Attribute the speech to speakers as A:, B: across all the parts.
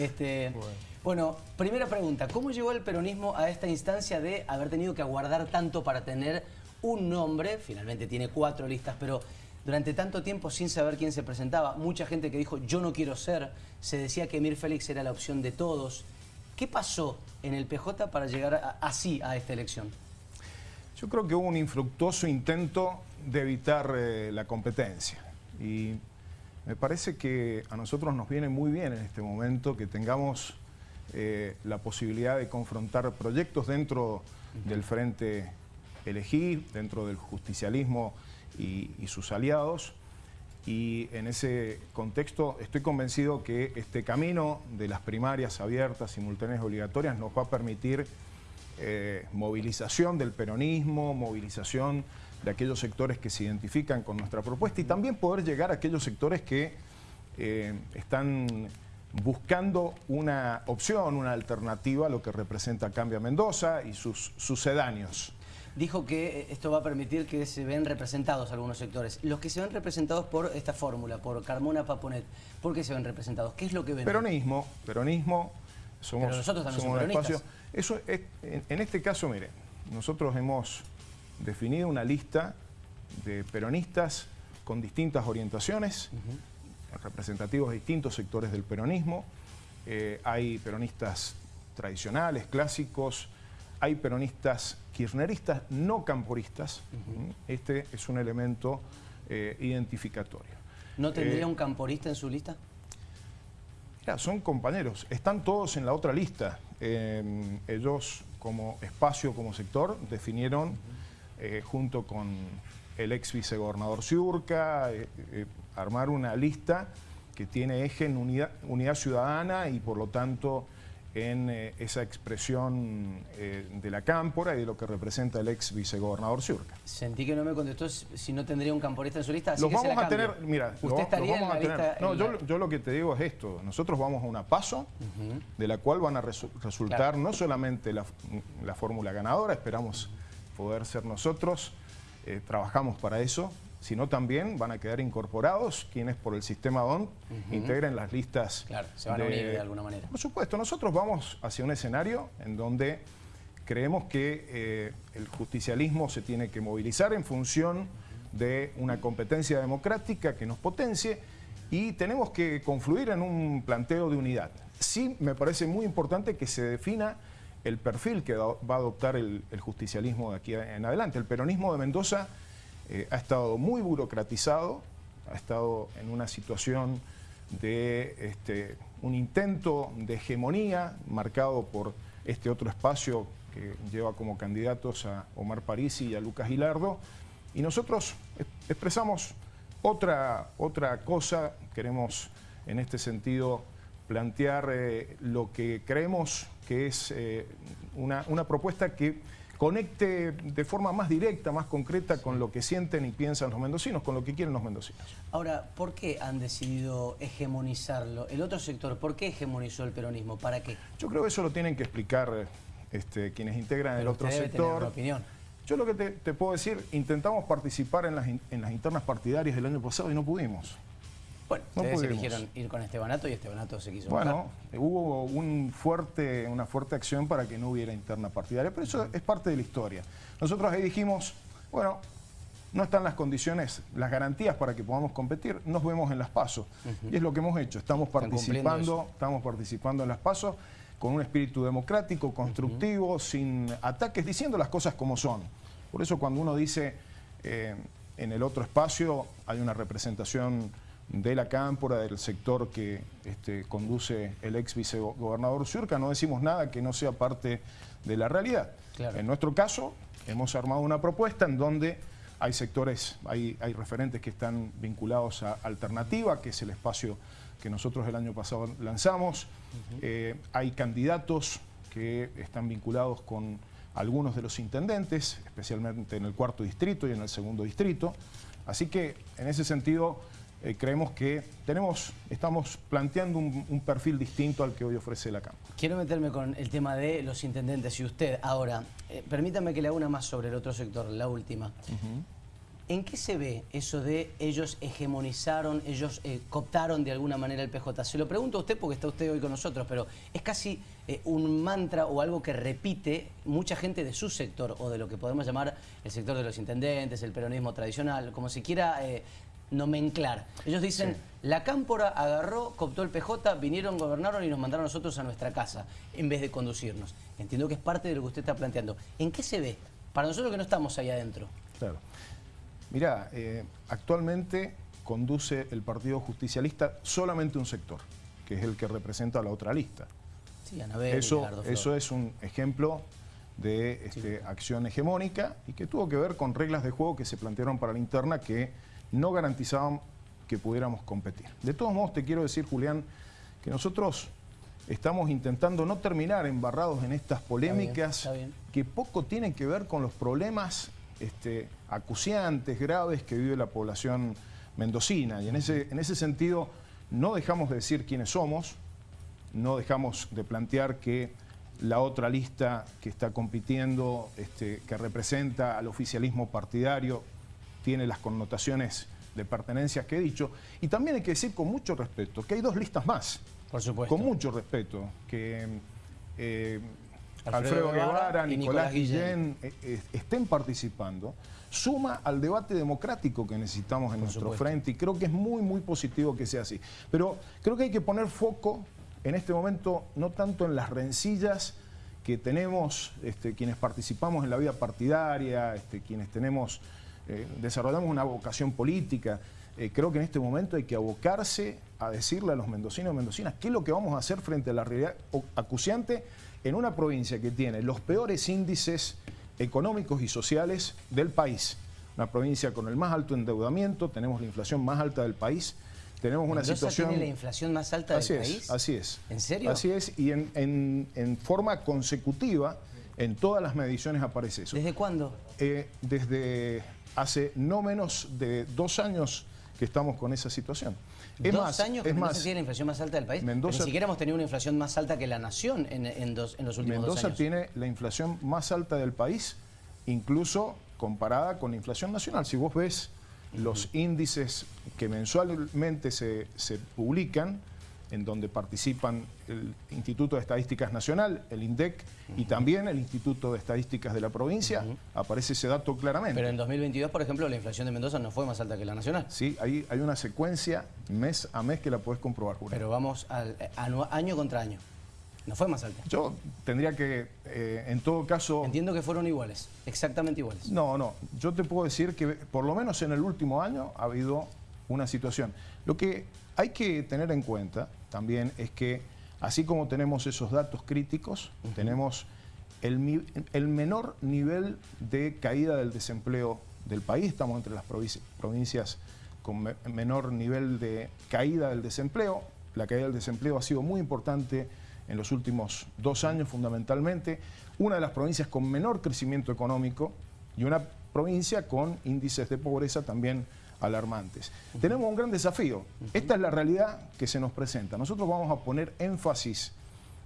A: Este, bueno. primera pregunta, ¿cómo llegó el peronismo a esta instancia de haber tenido que aguardar tanto para tener un nombre? Finalmente tiene cuatro listas, pero durante tanto tiempo sin saber quién se presentaba, mucha gente que dijo yo no quiero ser, se decía que Mir Félix era la opción de todos. ¿Qué pasó en el PJ para llegar así a esta elección?
B: Yo creo que hubo un infructuoso intento de evitar eh, la competencia y me parece que a nosotros nos viene muy bien en este momento que tengamos eh, la posibilidad de confrontar proyectos dentro del Frente Elegir, dentro del justicialismo y, sus aliados. Y en ese contexto estoy convencido que este camino de las primarias abiertas, simultáneas obligatorias nos va a permitir eh, movilización del peronismo, movilización de aquellos sectores que se identifican con nuestra propuesta y también poder llegar a aquellos sectores que eh, están buscando una opción, una alternativa a lo que representa Cambia Mendoza y sus sucedáneos.
A: Dijo que esto va a permitir que se ven representados algunos sectores. Los que se ven representados por esta fórmula, por Carmona Paponet, ¿por qué se ven representados? ¿Qué es lo que ven?
B: Peronismo, peronismo, somos,
A: Pero nosotros también somos peronistas.
B: Eso en este caso, mire, nosotros hemos definido una lista de peronistas con distintas orientaciones, representativos de distintos sectores del peronismo. Eh, hay peronistas tradicionales, clásicos, hay peronistas kirchneristas, no camporistas. Este es un elemento eh, identificatorio.
A: ¿No tendría eh, un camporista en su lista?
B: son compañeros, están todos en la otra lista. ellos como espacio, como sector, definieron eh, junto con el ex vicegobernador Ciurca, eh, eh, armar una lista que tiene eje en unidad, ciudadana y por lo tanto en esa expresión de la cámpora y de lo que representa el ex vicegobernador Ciurca.
A: Sentí que no me contestó si no tendría un camporista en su lista,
B: así los vamos a tener, mira, ¿Usted estaría en la lista? No, yo, lo que te digo es esto, nosotros vamos a una paso de la cual van a resultar no solamente la, la fórmula ganadora, esperamos poder ser nosotros, eh, trabajamos para eso, sino también van a quedar incorporados quienes por el sistema DON integren las listas.
A: Claro, se van a unir de alguna manera.
B: Por supuesto, nosotros vamos hacia un escenario en donde creemos que eh, el justicialismo se tiene que movilizar en función de una competencia democrática que nos potencie y tenemos que confluir en un planteo de unidad. Sí me parece muy importante que se defina el perfil que va a adoptar el, justicialismo de aquí en adelante. El peronismo de Mendoza eh, ha estado muy burocratizado, ha estado en una situación de este, un intento de hegemonía marcado por este otro espacio que lleva como candidatos a Omar Parisi y a Lucas Gilardo. Y nosotros expresamos otra, otra cosa, queremos en este sentido plantear eh, lo que creemos que es eh, una, propuesta que conecte de forma más directa, más concreta con lo que sienten y piensan los mendocinos, con lo que quieren los mendocinos.
A: Ahora, ¿por qué han decidido hegemonizarlo? El otro sector, ¿por qué hegemonizó el peronismo? ¿Para qué?
B: Yo creo que eso lo tienen que explicar este, quienes integran el otro sector.
A: opinión.
B: Yo lo que te, puedo decir, intentamos participar en las, en las internas partidarias del año pasado y no pudimos.
A: Bueno, ustedes eligieron ir con Estebanato y Estebanato se quiso
B: Bueno, hubo un fuerte, una fuerte acción para que no hubiera interna partidaria, pero eso es parte de la historia. Nosotros ahí dijimos, bueno, no están las condiciones, las garantías para que podamos competir, nos vemos en las pasos. Y es lo que hemos hecho, estamos participando, estamos participando en las pasos con un espíritu democrático, constructivo, sin ataques, diciendo las cosas como son. Por eso cuando uno dice eh, en el otro espacio hay una representación de la cámpora, del sector que este, conduce el ex vicegobernador Surca, no decimos nada que no sea parte de la realidad. En nuestro caso, hemos armado una propuesta en donde hay sectores, hay, hay referentes que están vinculados a Alternativa, que es el espacio que nosotros el año pasado lanzamos. Eh, hay candidatos que están vinculados con algunos de los intendentes, especialmente en el cuarto distrito y en el segundo distrito. Así que, en ese sentido, eh, creemos que tenemos, estamos planteando un, perfil distinto al que hoy ofrece la Cámara.
A: Quiero meterme con el tema de los intendentes y usted. Ahora, eh, permítame que le haga una más sobre el otro sector, la última. ¿En qué se ve eso de ellos hegemonizaron, ellos eh, cooptaron de alguna manera el PJ? Se lo pregunto a usted porque está usted hoy con nosotros, pero es casi eh, un mantra o algo que repite mucha gente de su sector o de lo que podemos llamar el sector de los intendentes, el peronismo tradicional, como se quiera eh, nomenclar. Ellos dicen, la cámpora agarró, cooptó el PJ, vinieron, gobernaron y nos mandaron a nosotros a nuestra casa en vez de conducirnos. Entiendo que es parte de lo que usted está planteando. ¿En qué se ve? Para nosotros que no estamos ahí adentro.
B: Claro. Mirá, eh, actualmente conduce el Partido Justicialista solamente un sector, que es el que representa la otra lista.
A: Sí, Anabel,
B: eso, eso es un ejemplo de este, acción hegemónica y que tuvo que ver con reglas de juego que se plantearon para la interna que no garantizaban que pudiéramos competir. De todos modos, te quiero decir, Julián, que nosotros estamos intentando no terminar embarrados en estas polémicas que poco tienen que ver con los problemas este, acuciantes, graves que vive la población mendocina. Y en ese, en ese sentido no dejamos de decir quiénes somos, no dejamos de plantear que la otra lista que está compitiendo, este, que representa al oficialismo partidario, tiene las connotaciones de pertenencia que he dicho. Y también hay que decir con mucho respeto que hay dos listas más.
A: Por supuesto.
B: Con mucho respeto, que eh, Alfredo, Guevara, Nicolás, Guillén eh, eh, estén participando, suma al debate democrático que necesitamos en nuestro frente y creo que es muy, muy positivo que sea así. Pero creo que hay que poner foco en este momento no tanto en las rencillas que tenemos este, quienes participamos en la vida partidaria, este, quienes tenemos, eh, desarrollamos una vocación política, creo que en este momento hay que abocarse a decirle a los mendocinos y mendocinas qué es lo que vamos a hacer frente a la realidad acuciante en una provincia que tiene los peores índices económicos y sociales del país. Una provincia con el más alto endeudamiento, tenemos la inflación más alta del país, tenemos una situación...
A: tiene la inflación más alta del país?
B: Así es.
A: ¿En serio?
B: Así es, y en, forma consecutiva, en todas las mediciones aparece eso.
A: ¿Desde cuándo?
B: Eh, desde hace no menos de dos años que estamos con esa situación.
A: Es ¿Dos años que Mendoza tiene la inflación más alta del país?
B: Mendoza,
A: ni siquiera hemos tenido una inflación más alta que la nación en, en, los últimos dos años.
B: Mendoza tiene la inflación más alta del país, incluso comparada con la inflación nacional. Si vos ves los índices que mensualmente se, se publican, en donde participan el Instituto de Estadísticas Nacional, el INDEC, y también el Instituto de Estadísticas de la provincia, aparece ese dato claramente.
A: Pero en 2022, por ejemplo, la inflación de Mendoza no fue más alta que la nacional.
B: Sí, hay, hay una secuencia mes a mes que la puedes comprobar, Julio.
A: Pero vamos al, año contra año. No fue más alta.
B: Yo tendría que, eh, en todo caso...
A: Entiendo que fueron iguales, exactamente iguales.
B: No, no. Yo te puedo decir que por lo menos en el último año ha habido una situación. Lo que hay que tener en cuenta también es que, así como tenemos esos datos críticos, tenemos el, menor nivel de caída del desempleo del país. Estamos entre las provincias con menor nivel de caída del desempleo. La caída del desempleo ha sido muy importante en los últimos dos años fundamentalmente. Una de las provincias con menor crecimiento económico y una provincia con índices de pobreza también alarmantes. Tenemos un gran desafío. Esta es la realidad que se nos presenta. Nosotros vamos a poner énfasis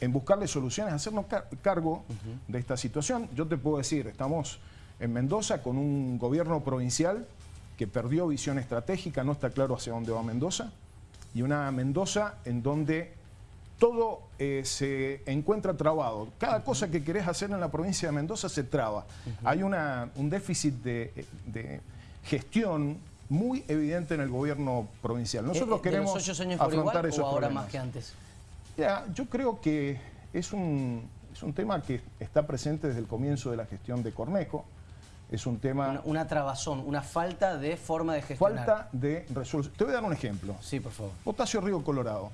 B: en buscarle soluciones, hacernos cargo de esta situación. Yo te puedo decir, estamos en Mendoza con un gobierno provincial que perdió visión estratégica, no está claro hacia dónde va Mendoza, y una Mendoza en donde todo eh, se encuentra trabado. Cada cosa que querés hacer en la provincia de Mendoza se traba. Hay una, un déficit de, de gestión muy evidente en el gobierno provincial. Eh, Nosotros queremos los ocho años afrontar igual, o
A: ahora más que antes?
B: yo creo que es un, es un tema que está presente desde el comienzo de la gestión de Cornejo. Es un tema...
A: Una, trabazón, una falta de forma de gestionar.
B: Falta de resolución. Te voy a dar un ejemplo.
A: Sí, por favor.
B: Potasio Río Colorado.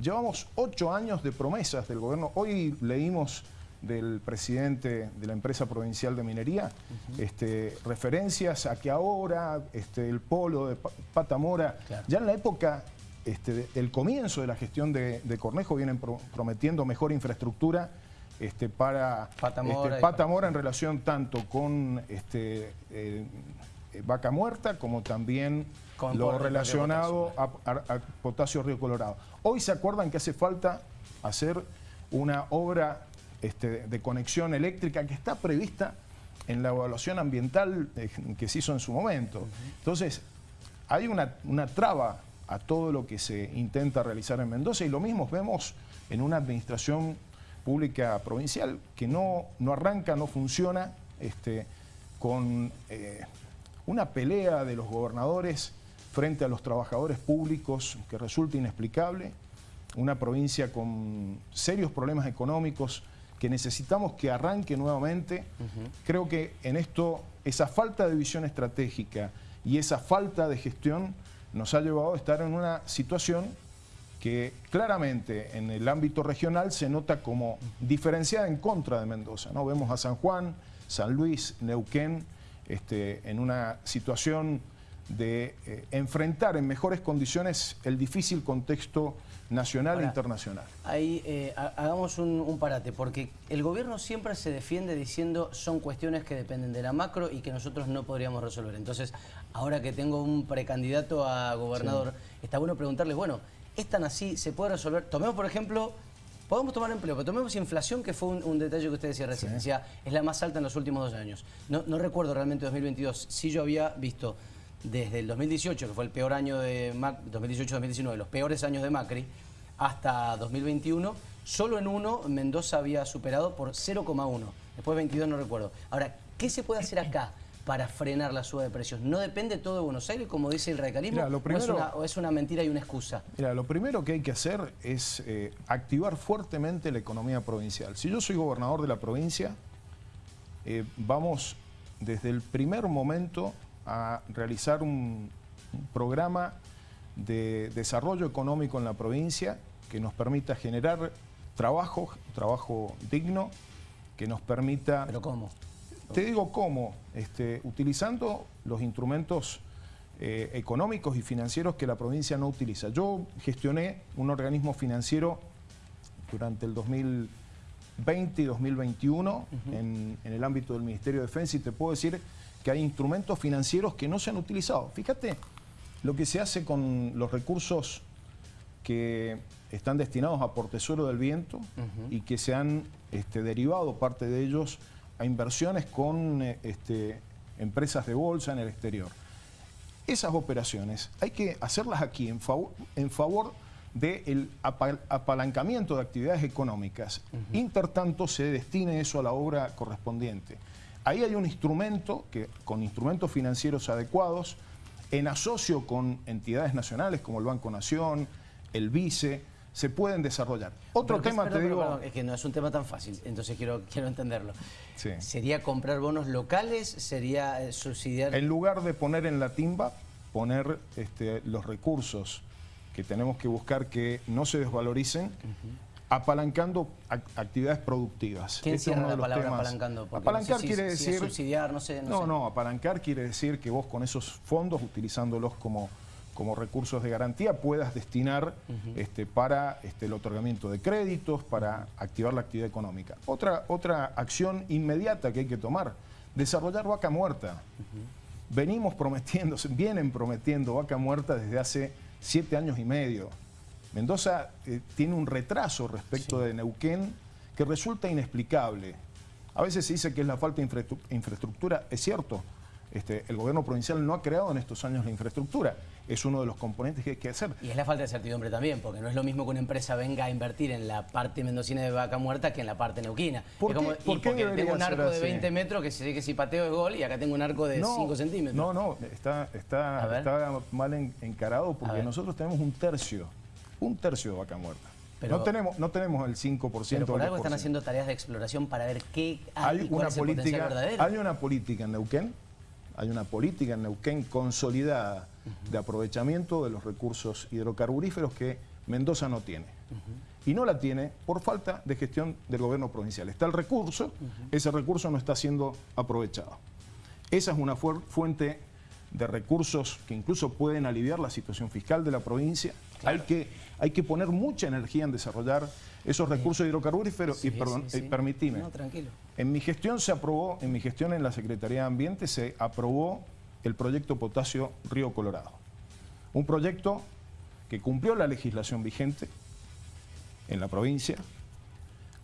B: Llevamos ocho años de promesas del gobierno. Hoy leímos del presidente de la empresa provincial de minería, este, referencias a que ahora este, el polo de Patamora, ya en la época este, del comienzo de la gestión de, Cornejo vienen prometiendo mejor infraestructura este, para Patamora, Patamora en relación tanto con este, eh, Vaca Muerta como también con lo relacionado a, a, Potasio Río Colorado. Hoy se acuerdan que hace falta hacer una obra este, de conexión eléctrica que está prevista en la evaluación ambiental que se hizo en su momento. Entonces, hay una, una traba a todo lo que se intenta realizar en Mendoza y lo mismo vemos en una administración pública provincial que no, no arranca, no funciona, este, con eh, una pelea de los gobernadores frente a los trabajadores públicos que resulta inexplicable, una provincia con serios problemas económicos que necesitamos que arranque nuevamente. Creo que en esto esa falta de visión estratégica y esa falta de gestión nos ha llevado a estar en una situación que claramente en el ámbito regional se nota como diferenciada en contra de Mendoza. ¿no? Vemos a San Juan, San Luis, Neuquén, este, en una situación de eh, enfrentar en mejores condiciones el difícil contexto nacional e internacional.
A: Ahí eh, hagamos un, parate, porque el gobierno siempre se defiende diciendo son cuestiones que dependen de la macro y que nosotros no podríamos resolver. Entonces, ahora que tengo un precandidato a gobernador, está bueno preguntarle, bueno, ¿es tan así? ¿Se puede resolver? Tomemos, por ejemplo, podemos tomar empleo, pero tomemos inflación, que fue un, detalle que usted decía recién. Decía, es la más alta en los últimos dos años. No, no recuerdo realmente 2022. Sí yo había visto desde el 2018, que fue el peor año de 2018-2019, los peores años de Macri, hasta 2021, solo en uno Mendoza había superado por 0,1. Después 22 no recuerdo. Ahora, ¿qué se puede hacer acá para frenar la suba de precios? ¿No depende todo de Buenos Aires, como dice el radicalismo? o, es una, mentira y una excusa?
B: Mira, lo primero que hay que hacer es eh, activar fuertemente la economía provincial. Si yo soy gobernador de la provincia, eh, vamos desde el primer momento a realizar un, programa de desarrollo económico en la provincia que nos permita generar trabajo, trabajo digno, que nos permita...
A: ¿Pero cómo?
B: Te digo cómo, este, utilizando los instrumentos eh, económicos y financieros que la provincia no utiliza. Yo gestioné un organismo financiero durante el 2020 y 2021 en, en el ámbito del Ministerio de Defensa y te puedo decir que hay instrumentos financieros que no se han utilizado. Fíjate lo que se hace con los recursos que están destinados a Portezuelo del Viento y que se han este, derivado parte de ellos a inversiones con este, empresas de bolsa en el exterior. Esas operaciones hay que hacerlas aquí en favor, en favor del apalancamiento de actividades económicas. Intertanto se destine eso a la obra correspondiente. Ahí hay un instrumento que, con instrumentos financieros adecuados, en asocio con entidades nacionales como el Banco Nación, el VICE, se pueden desarrollar. Otro tema, te digo...
A: es que no es un tema tan fácil, entonces quiero, quiero entenderlo. ¿Sería comprar bonos locales? ¿Sería eh, subsidiar...?
B: En lugar de poner en la timba, poner este, los recursos que tenemos que buscar que no se desvaloricen, apalancando actividades productivas.
A: ¿Quién este la palabra apalancando?
B: apalancar quiere decir...
A: subsidiar, no sé.
B: No, no, apalancar quiere decir que vos con esos fondos, utilizándolos como, como recursos de garantía, puedas destinar este, para este, el otorgamiento de créditos, para activar la actividad económica. Otra, otra acción inmediata que hay que tomar, desarrollar vaca muerta. Venimos prometiendo, vienen prometiendo vaca muerta desde hace siete años y medio. Mendoza eh, tiene un retraso respecto de Neuquén que resulta inexplicable. A veces se dice que es la falta de infraestructura, es cierto, este, el gobierno provincial no ha creado en estos años la infraestructura. Es uno de los componentes que hay que hacer.
A: Y es la falta de certidumbre también, porque no es lo mismo que una empresa venga a invertir en la parte mendocina de Vaca Muerta que en la parte neuquina.
B: ¿Por qué, porque
A: tengo un arco de 20 metros que sé que si pateo es gol y acá tengo un arco de 5 centímetros.
B: No, no, está, está, mal encarado porque nosotros tenemos un tercio un tercio de vaca muerta. no, tenemos, no tenemos el 5%.
A: Pero por algo están haciendo tareas de exploración para ver qué hay, una política,
B: Hay una política en Neuquén, hay una política en Neuquén consolidada de aprovechamiento de los recursos hidrocarburíferos que Mendoza no tiene. Y no la tiene por falta de gestión del gobierno provincial. Está el recurso, ese recurso no está siendo aprovechado. Esa es una fuente de recursos que incluso pueden aliviar la situación fiscal de la provincia. Hay, que, hay que poner mucha energía en desarrollar esos recursos hidrocarburíferos. y perdón, eh, permitime. En mi gestión se aprobó, en mi gestión en la Secretaría de Ambiente se aprobó el proyecto Potasio Río Colorado. Un proyecto que cumplió la legislación vigente en la provincia,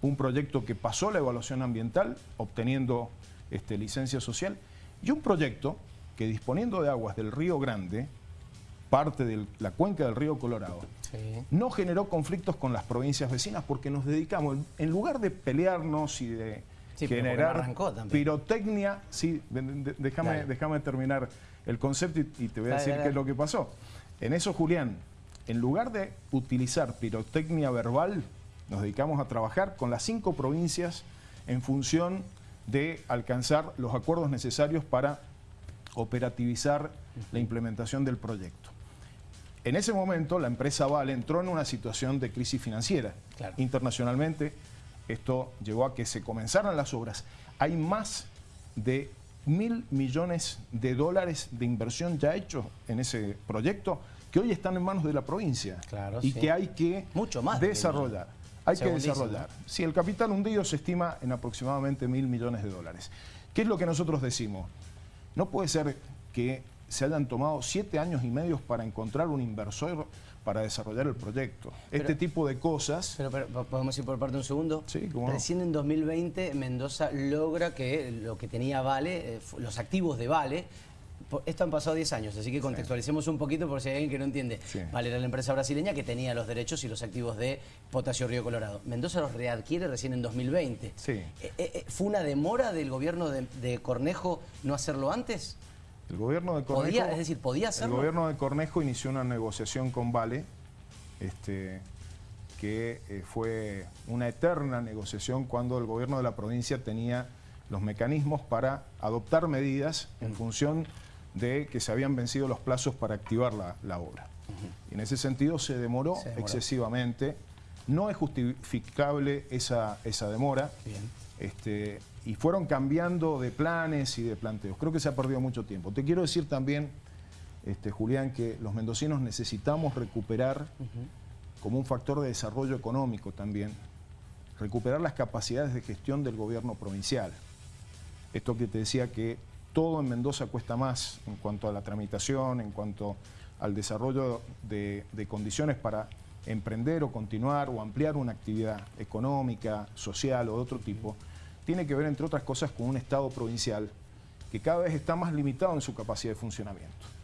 B: un proyecto que pasó la evaluación ambiental obteniendo este, licencia social, y un proyecto que disponiendo de aguas del Río Grande, parte de la cuenca del río Colorado, no generó conflictos con las provincias vecinas porque nos dedicamos, en lugar de pelearnos y de generar pirotecnia, sí, déjame, déjame terminar el concepto y, te voy a decir qué es lo que pasó. En eso, Julián, en lugar de utilizar pirotecnia verbal, nos dedicamos a trabajar con las cinco provincias en función de alcanzar los acuerdos necesarios para operativizar la implementación del proyecto. En ese momento la empresa Vale entró en una situación de crisis financiera. Internacionalmente esto llevó a que se comenzaran las obras. Hay más de mil millones de dólares de inversión ya hechos en ese proyecto que hoy están en manos de la provincia y que hay que
A: Mucho más
B: desarrollar. Hay que desarrollar. Si el capital hundido se estima en aproximadamente mil millones de dólares. ¿Qué es lo que nosotros decimos? No puede ser que se hayan tomado siete años y medio para encontrar un inversor para desarrollar el proyecto. este tipo de cosas...
A: Pero, ¿podemos ir por parte un segundo?
B: Sí,
A: Recién en 2020 Mendoza logra que lo que tenía Vale, eh, los activos de Vale, esto han pasado 10 años, así que contextualicemos un poquito por si hay alguien que no entiende. Vale era la empresa brasileña que tenía los derechos y los activos de Potasio Río Colorado. Mendoza los readquiere recién en 2020.
B: Sí. Eh,
A: eh, ¿Fue una demora del gobierno de Cornejo no hacerlo antes?
B: El gobierno de Cornejo...
A: es decir, ¿podía hacerlo?
B: El gobierno de Cornejo inició una negociación con Vale, este, que eh, fue una eterna negociación cuando el gobierno de la provincia tenía los mecanismos para adoptar medidas en función de que se habían vencido los plazos para activar la, obra. Y en ese sentido se demoró, excesivamente. No es justificable esa, esa demora. Este, y fueron cambiando de planes y de planteos. Creo que se ha perdido mucho tiempo. Te quiero decir también, este, Julián, que los mendocinos necesitamos recuperar, como un factor de desarrollo económico también, recuperar las capacidades de gestión del gobierno provincial. Esto que te decía que todo en Mendoza cuesta más en cuanto a la tramitación, en cuanto al desarrollo de, de condiciones para emprender o continuar o ampliar una actividad económica, social o de otro tipo tiene que ver, entre otras cosas, con un Estado provincial que cada vez está más limitado en su capacidad de funcionamiento.